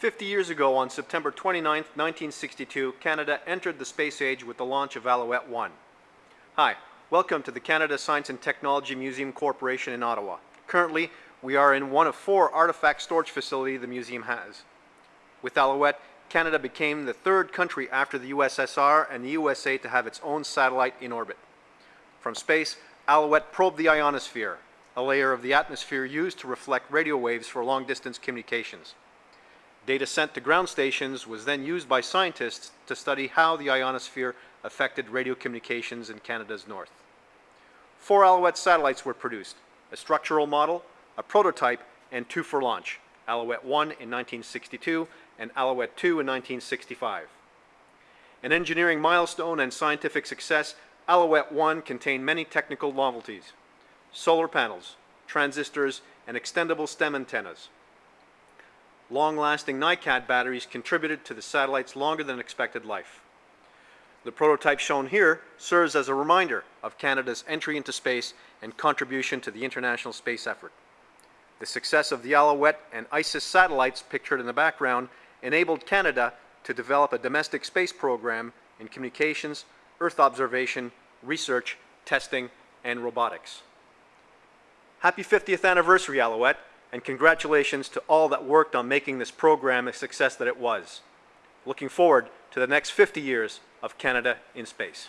50 years ago, on September 29, 1962, Canada entered the space age with the launch of Alouette 1. Hi, welcome to the Canada Science and Technology Museum Corporation in Ottawa. Currently, we are in one of four artifact storage facilities the museum has. With Alouette, Canada became the third country after the USSR and the USA to have its own satellite in orbit. From space, Alouette probed the ionosphere, a layer of the atmosphere used to reflect radio waves for long-distance communications. Data sent to ground stations was then used by scientists to study how the ionosphere affected radio communications in Canada's north. Four Alouette satellites were produced, a structural model, a prototype, and two for launch, Alouette 1 in 1962 and Alouette 2 in 1965. An engineering milestone and scientific success, Alouette 1 contained many technical novelties, solar panels, transistors, and extendable stem antennas. Long-lasting NiCad batteries contributed to the satellite's longer than expected life. The prototype shown here serves as a reminder of Canada's entry into space and contribution to the international space effort. The success of the Alouette and ISIS satellites pictured in the background enabled Canada to develop a domestic space program in communications, Earth observation, research, testing, and robotics. Happy 50th anniversary, Alouette, and congratulations to all that worked on making this program a success that it was. Looking forward to the next 50 years of Canada in space.